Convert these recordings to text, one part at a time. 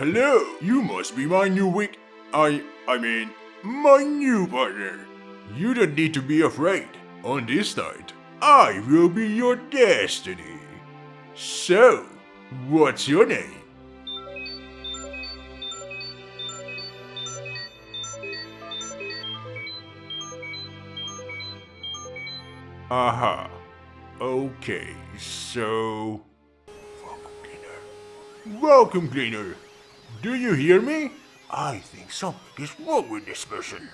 Hello, you must be my new wig. I, I mean, my new partner. You don't need to be afraid. On this night, I will be your destiny. So, what's your name? Aha. Okay, so... Welcome, cleaner. Welcome, cleaner. Do you hear me? I think something is wrong with this person.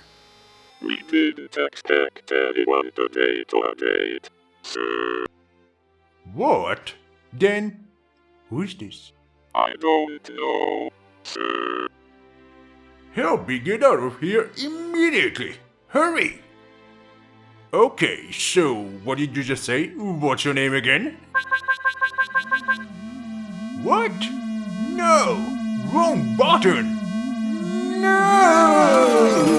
We didn't expect anyone today to update, sir. What? Then, who is this? I don't know, sir. Help me get out of here immediately! Hurry! Okay, so what did you just say? What's your name again? What? No! Wrong button! No!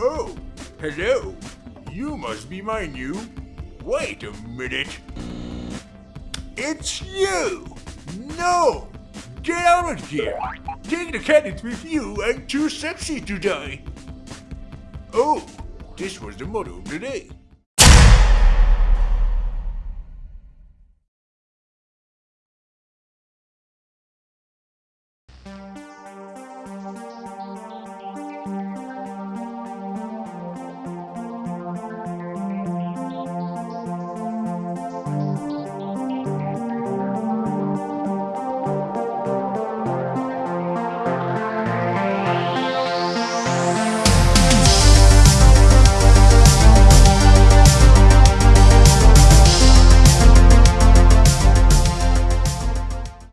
Oh, hello. You must be my new... Wait a minute. It's you! No! Get out of here! Take the cannons with you, I'm too sexy to die! Oh, this was the motto of the day.